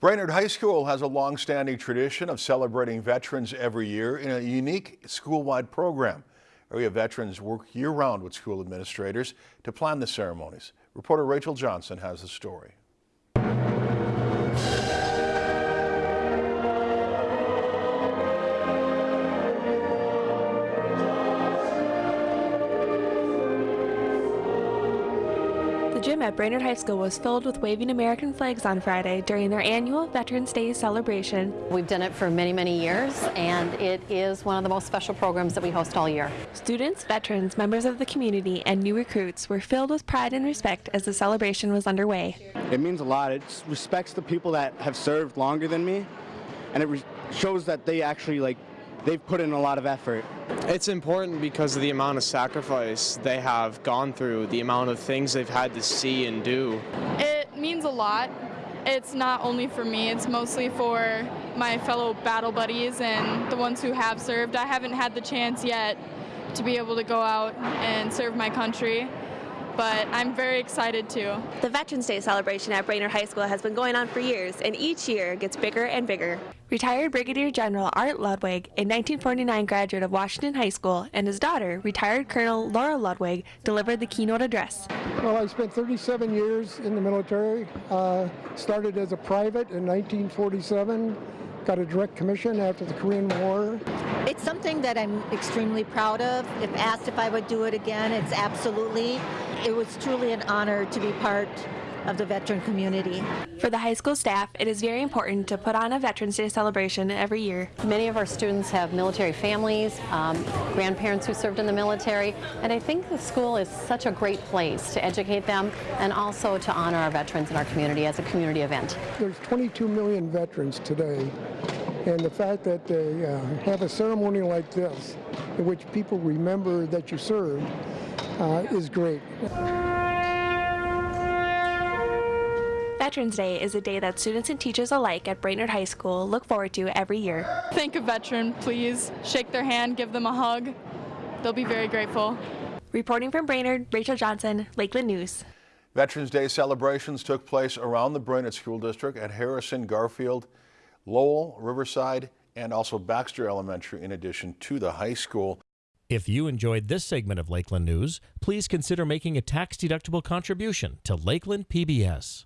Brainerd High School has a long-standing tradition of celebrating veterans every year in a unique school-wide program. Area veterans work year-round with school administrators to plan the ceremonies. Reporter Rachel Johnson has the story. The gym at Brainerd High School was filled with waving American flags on Friday during their annual Veterans Day celebration. We've done it for many, many years, and it is one of the most special programs that we host all year. Students, veterans, members of the community, and new recruits were filled with pride and respect as the celebration was underway. It means a lot. It respects the people that have served longer than me, and it shows that they actually like they've put in a lot of effort. It's important because of the amount of sacrifice they have gone through, the amount of things they've had to see and do. It means a lot. It's not only for me, it's mostly for my fellow battle buddies and the ones who have served. I haven't had the chance yet to be able to go out and serve my country but I'm very excited too. The Veterans Day celebration at Brainerd High School has been going on for years and each year gets bigger and bigger. Retired Brigadier General Art Ludwig, a 1949 graduate of Washington High School, and his daughter, retired Colonel Laura Ludwig, delivered the keynote address. Well, I spent 37 years in the military. Uh, started as a private in 1947 got a direct commission after the Korean War. It's something that I'm extremely proud of. If asked if I would do it again, it's absolutely. It was truly an honor to be part of the veteran community. For the high school staff, it is very important to put on a Veterans Day celebration every year. Many of our students have military families, um, grandparents who served in the military, and I think the school is such a great place to educate them and also to honor our veterans in our community as a community event. There's 22 million veterans today, and the fact that they uh, have a ceremony like this in which people remember that you served uh, is great. Veterans Day is a day that students and teachers alike at Brainerd High School look forward to every year. Thank a veteran, please. Shake their hand, give them a hug. They'll be very grateful. Reporting from Brainerd, Rachel Johnson, Lakeland News. Veterans Day celebrations took place around the Brainerd School District at Harrison, Garfield, Lowell, Riverside, and also Baxter Elementary in addition to the high school. If you enjoyed this segment of Lakeland News, please consider making a tax-deductible contribution to Lakeland PBS.